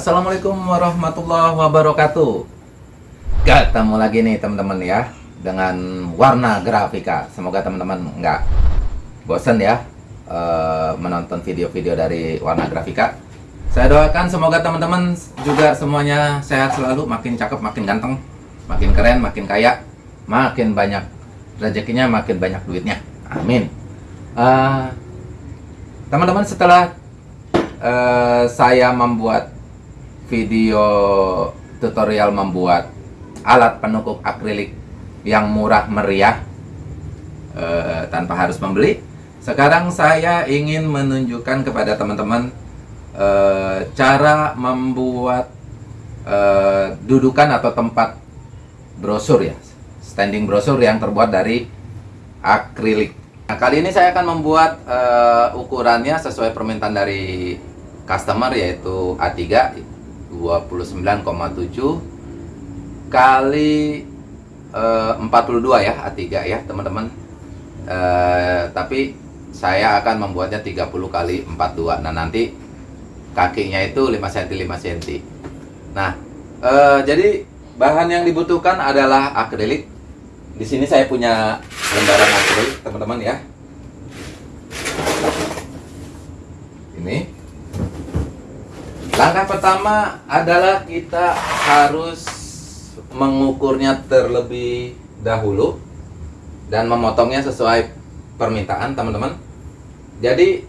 Assalamualaikum warahmatullahi wabarakatuh. Ketemu lagi nih teman-teman ya Dengan warna grafika. Semoga teman-teman nggak bosen ya uh, Menonton video-video dari warna grafika. Saya doakan semoga teman-teman juga semuanya sehat selalu Makin cakep, makin ganteng Makin keren, makin kaya Makin banyak rezekinya, makin banyak duitnya. Amin. Uh, Teman-teman setelah uh, saya membuat video tutorial membuat alat penukuk akrilik yang murah meriah e, tanpa harus membeli. Sekarang saya ingin menunjukkan kepada teman-teman e, cara membuat e, dudukan atau tempat brosur ya, standing brosur yang terbuat dari akrilik. Nah, kali ini saya akan membuat e, ukurannya sesuai permintaan dari customer yaitu A3 29,7 kali eh, 42 ya A3 ya teman-teman. Eh, tapi saya akan membuatnya 30 kali 42 nah nanti kakinya itu 5 cm 5 cm nah eh, jadi bahan yang dibutuhkan adalah akrilik. Di sini saya punya lembaran akrilik teman-teman ya. Ini Langkah pertama adalah kita harus mengukurnya terlebih dahulu dan memotongnya sesuai permintaan teman-teman. Jadi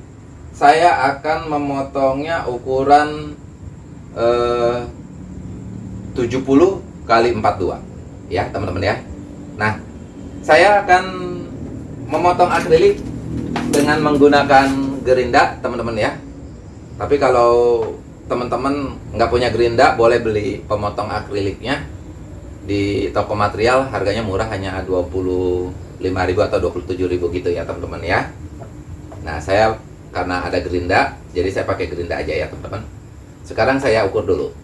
saya akan memotongnya ukuran eh, 70 kali 42 ya teman-teman ya. Nah saya akan memotong akrilik dengan menggunakan gerinda teman-teman ya. Tapi kalau teman-teman nggak punya gerinda boleh beli pemotong akriliknya di toko material. Harganya murah hanya 25.000 atau 27.000 gitu ya teman-teman ya. Nah saya karena ada gerinda jadi saya pakai gerinda aja ya teman-teman. Sekarang saya ukur dulu.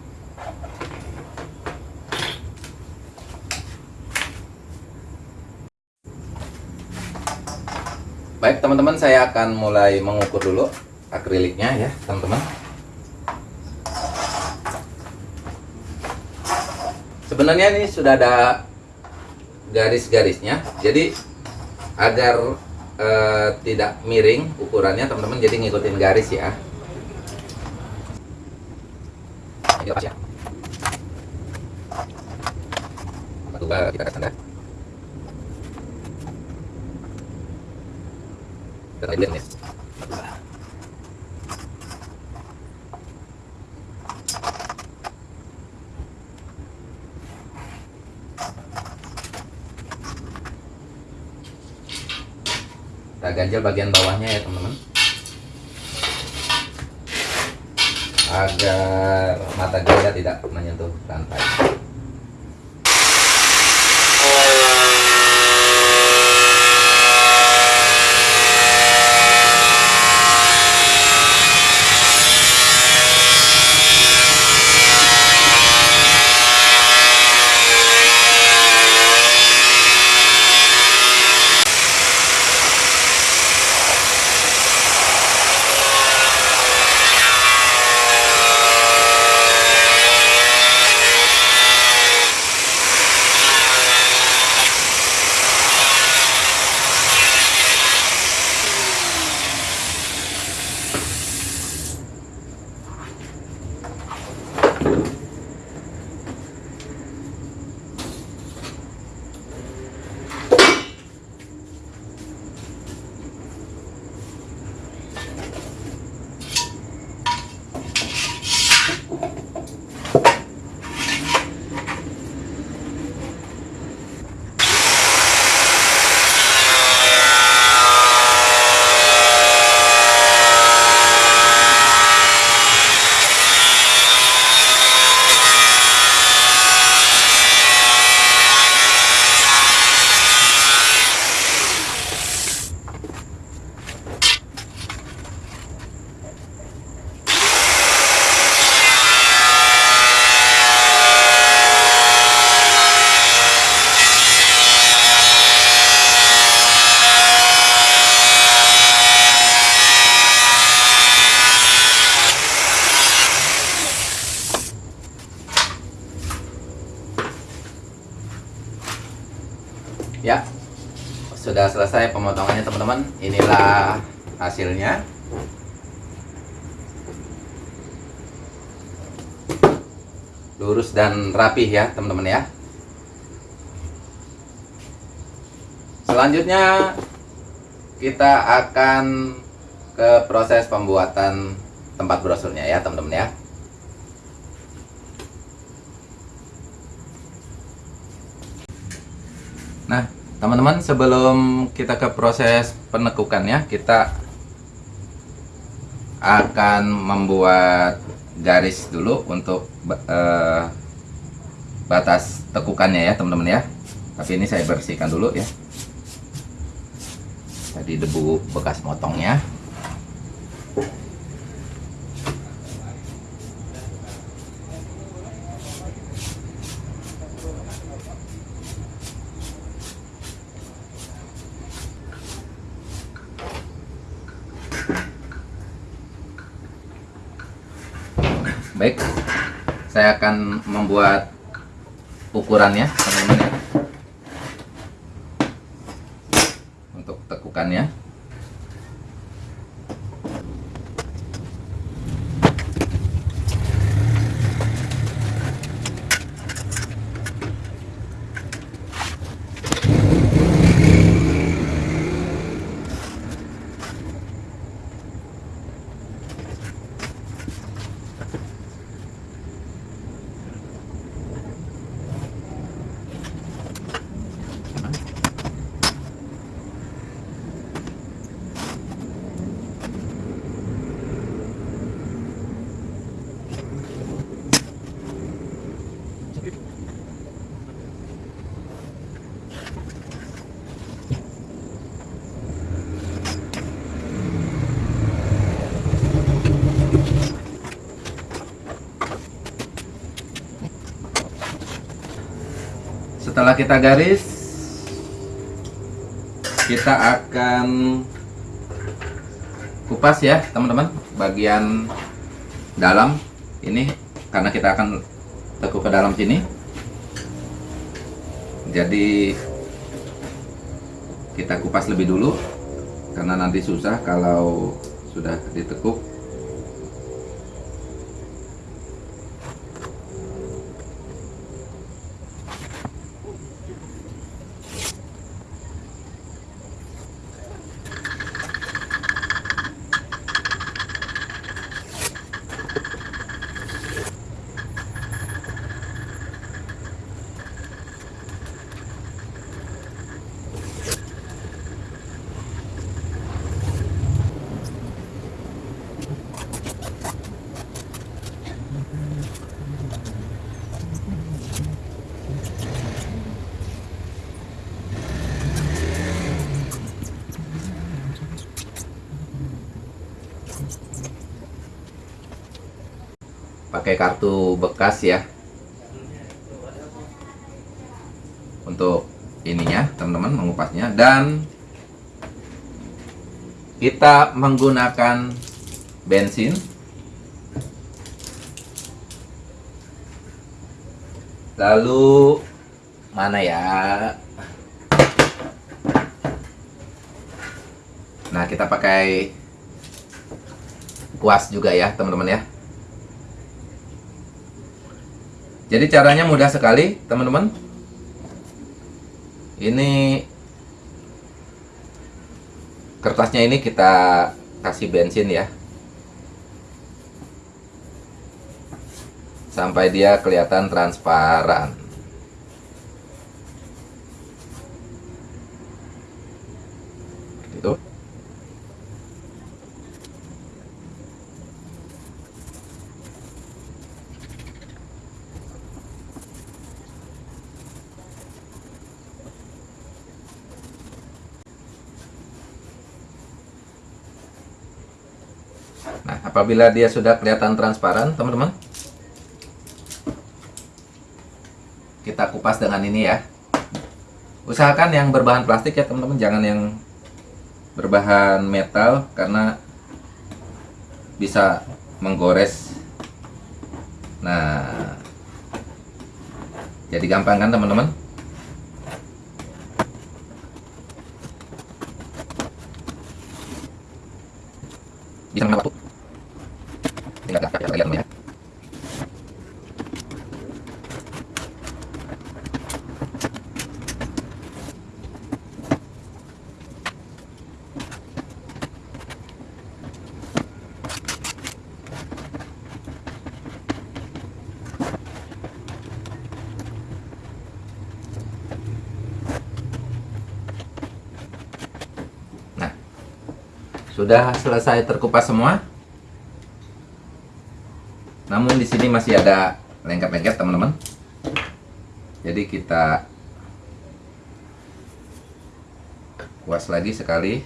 Baik teman-teman saya akan mulai mengukur dulu akriliknya ya teman-teman sebenarnya ini sudah ada garis-garisnya. Jadi agar uh, tidak miring ukurannya teman-teman jadi ngikutin garis ya. Kita tanda. Dan ya kita ganjel bagian bawahnya ya teman-teman. Agar mata ganda tidak menyentuh lantai rapih ya teman-teman ya. Selanjutnya kita akan ke proses pembuatan tempat brosurnya ya teman-teman ya. Nah, teman-teman, sebelum kita ke proses penekukannya, kita akan membuat garis dulu untuk uh, batas tekukannya ya, teman-teman ya. Tapi ini saya bersihkan dulu ya. Tadi debu bekas motongnya. baik saya akan membuat ukurannya. teman-teman ya untuk tekukannya setelah kita garis kita akan kupas ya teman-teman. Bagian dalam ini karena kita akan tekuk ke dalam sini. Jadi kita kupas lebih dulu karena nanti susah kalau sudah ditekuk pakai kartu bekas ya. Untuk ininya teman-teman mengupasnya. Dan kita menggunakan bensin. Lalu mana ya? Nah kita pakai kuas juga ya teman-teman ya Jadi caranya mudah sekali, teman-teman. Ini kertasnya ini kita kasih bensin ya. Sampai dia kelihatan transparan. Itu. apabila dia sudah kelihatan transparan teman-teman kita kupas dengan ini ya. Usahakan yang berbahan plastik ya teman-teman. Jangan yang berbahan metal karena bisa menggores. Nah jadi gampang kan teman-teman? Bisa ngapain Nah, sudah selesai terkupas semua. Sini masih ada lengket-lengket teman-teman. Jadi kita kuas lagi sekali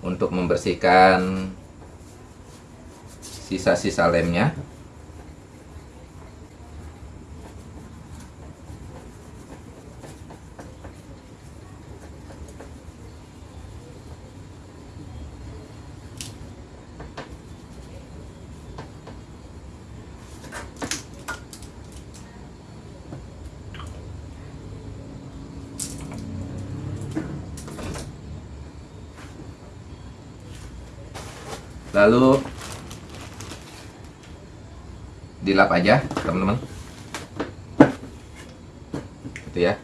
untuk membersihkan sisa-sisa lemnya. Lalu dilap aja, teman-teman. Gitu ya.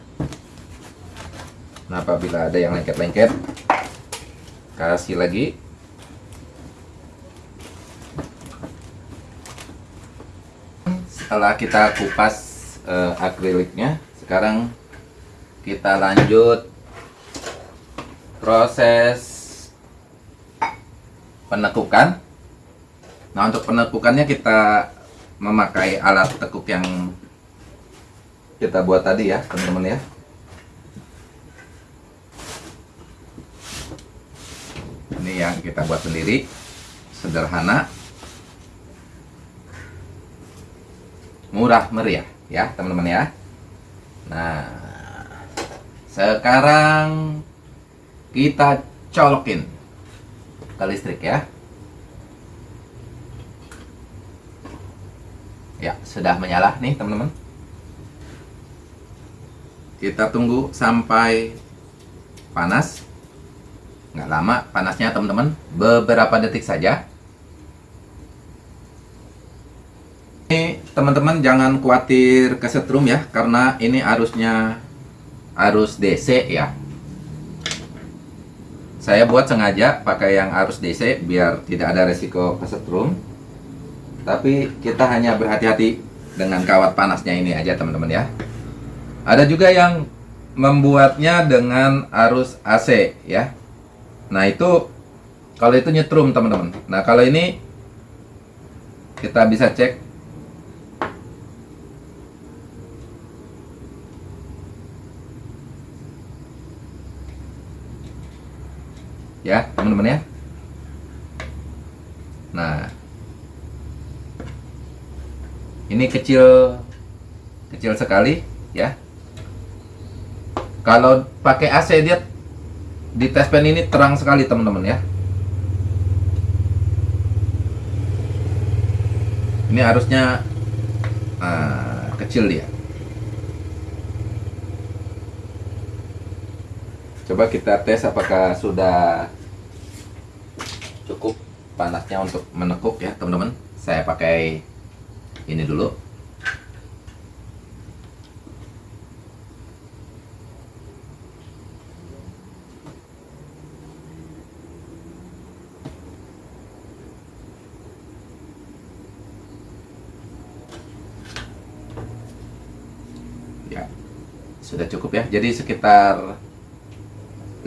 Nah, apabila ada yang lengket-lengket, kasih lagi. Setelah kita kupas eh, akriliknya, sekarang kita lanjut proses penekukan. Nah, untuk penekukannya kita memakai alat tekuk yang kita buat tadi ya, teman-teman ya. Ini yang kita buat sendiri, sederhana, murah meriah ya, teman-teman ya. Nah, sekarang kita colokin ke listrik ya. Ya, sudah menyala nih teman-teman. Kita tunggu sampai panas. Nggak lama panasnya teman-teman, beberapa detik saja. Ini teman-teman jangan khawatir kesetrum ya, karena ini arusnya arus DC ya. Saya buat sengaja pakai yang arus DC biar tidak ada resiko kesetrum. Tapi kita hanya berhati-hati dengan kawat panasnya ini aja teman-teman ya. Ada juga yang membuatnya dengan arus AC ya. Nah itu kalau itu nyetrum teman-teman. Nah kalau ini kita bisa cek ya teman-teman ya. Nah. Ini kecil kecil sekali ya. Kalau pakai AC dia di test pen ini terang sekali teman-teman ya. Ini harusnya uh, kecil dia coba kita tes apakah sudah cukup panasnya untuk menekuk ya teman-teman. Saya pakai ini dulu. Ya sudah cukup ya. Jadi sekitar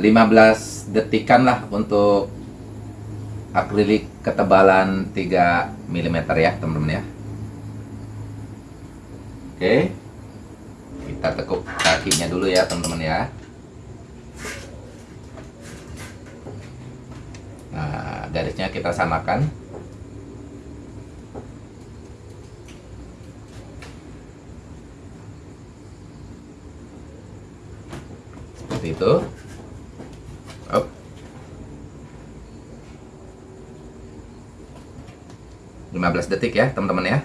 15 detikan lah untuk akrilik ketebalan 3 mm ya teman-teman ya. Oke. Kita tekuk kakinya dulu ya teman-teman ya. Nah garisnya kita samakan. Seperti itu 15 detik ya teman-teman ya.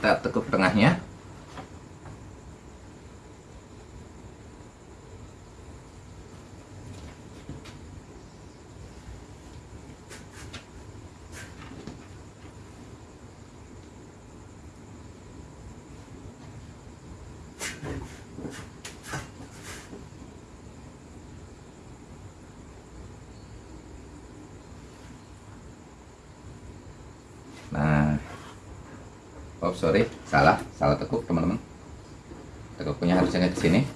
Kita tekuk tengahnya. Nah, oh sorry, salah, salah tekuk teman-teman. Tekuknya harusnya ke sini.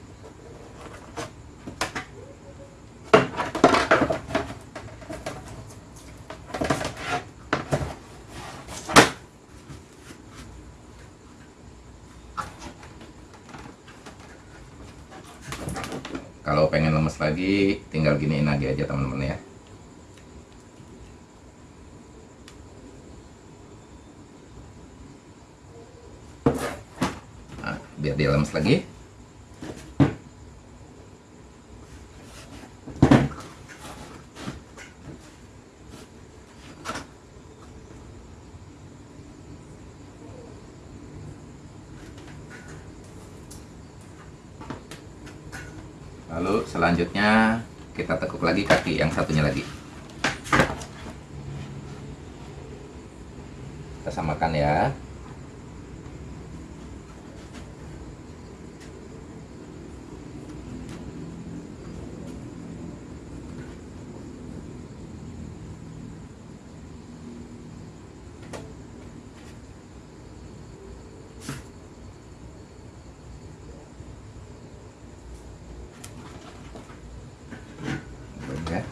Kalau pengen lemes lagi, tinggal giniin lagi aja teman-teman ya. Nah, biar dia lemes lagi. Lalu selanjutnya kita tekuk lagi kaki yang satunya lagi. Kita samakan ya. Belum ya.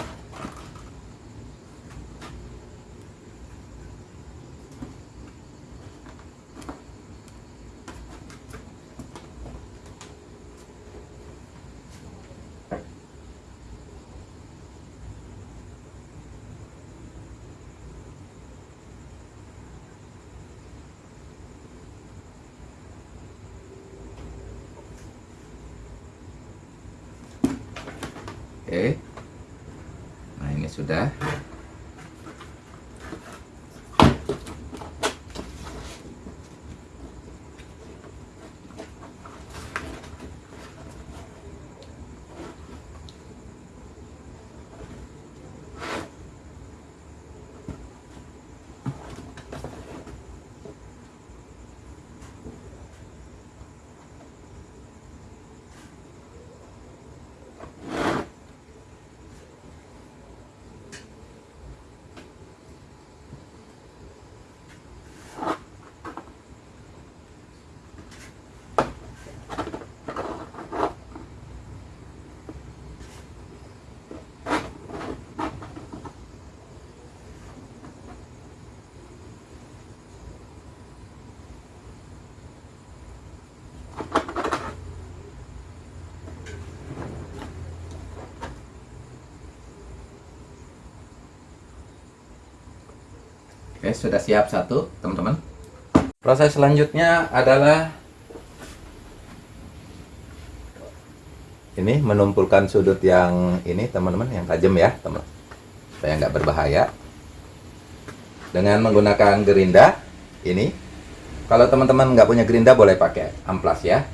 Oke. Nah, ini sudah. Oke, sudah siap satu, teman-teman. Proses selanjutnya adalah ini menumpulkan sudut yang ini, teman-teman, yang tajam ya, teman. Supaya nggak berbahaya. Dengan menggunakan gerinda ini. Kalau teman-teman nggak punya gerinda boleh pakai amplas ya.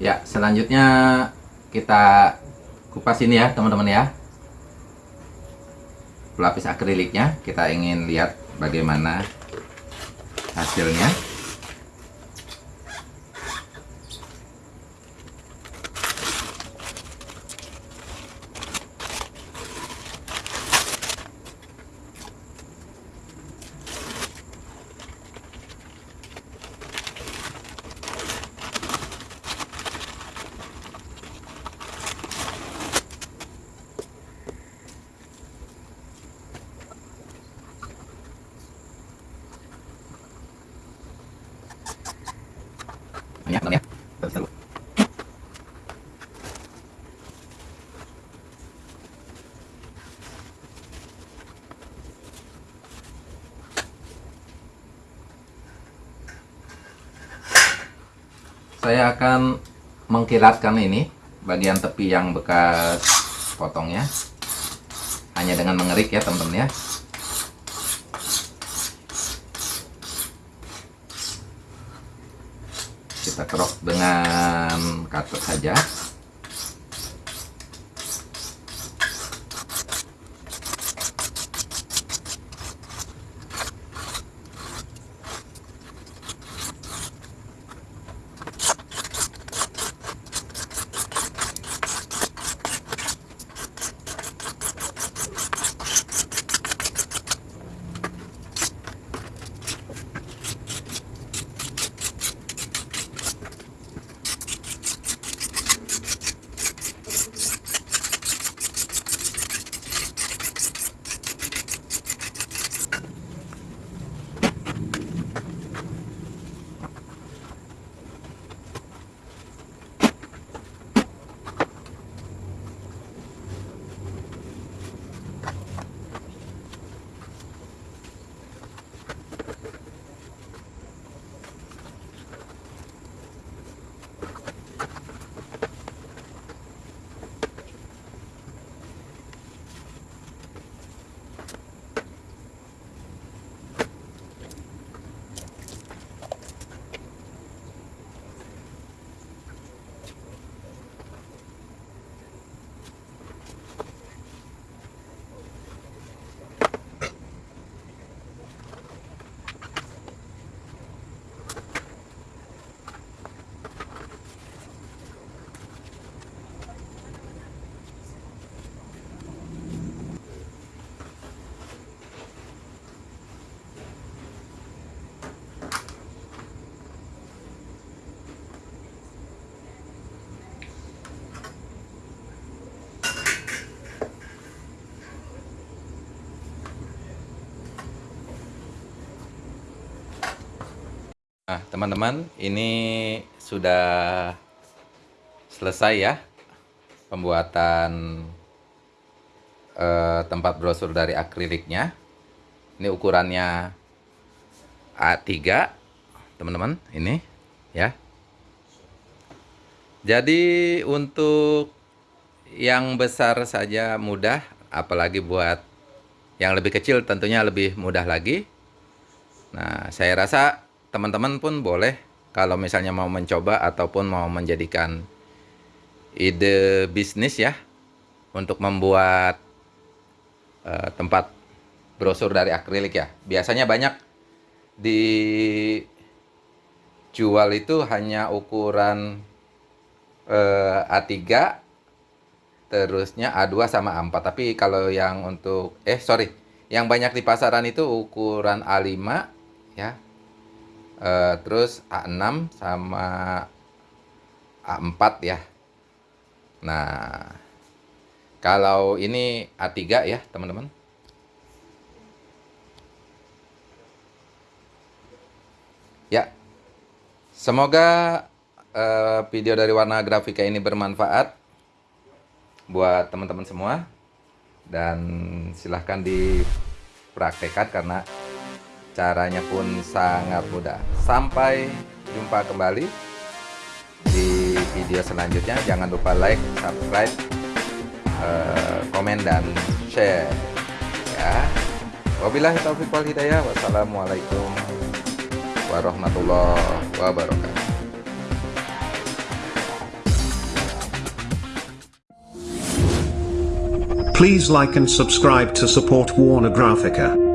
Ya, selanjutnya kita kupas ini ya teman-teman ya. Pelapis akriliknya kita ingin lihat bagaimana hasilnya ya, teman ya. Terus dulu. Saya akan mengkilatkan ini bagian tepi yang bekas potongnya hanya dengan mengerik ya teman-teman ya. kita kerok dengan cutter saja Nah, teman-teman, ini sudah selesai ya pembuatan eh, tempat brosur dari akriliknya. Ini ukurannya A3, teman-teman, ini ya. Jadi untuk yang besar saja mudah, apalagi buat yang lebih kecil tentunya lebih mudah lagi. Nah, saya rasa teman-teman pun boleh kalau misalnya mau mencoba ataupun mau menjadikan ide bisnis ya untuk membuat uh, tempat brosur dari akrilik ya. Biasanya banyak dijual itu hanya ukuran uh, A3 terusnya A2 sama A4 tapi kalau yang untuk eh sorry yang banyak di pasaran itu ukuran A5 ya uh, terus A6 sama A4 ya. Nah kalau ini A3 ya teman-teman. Ya. Semoga uh, video dari warna grafika ini bermanfaat buat teman-teman semua. Dan silahkan dipraktekkan karena caranya pun sangat mudah. Sampai jumpa kembali di video selanjutnya. Jangan lupa like subscribe uh, komen dan share. Ya. Wabillahi taufiq wal hidayah. Wassalamualaikum warahmatullahi wabarakatuh. Please like and subscribe to support Warner Graphica.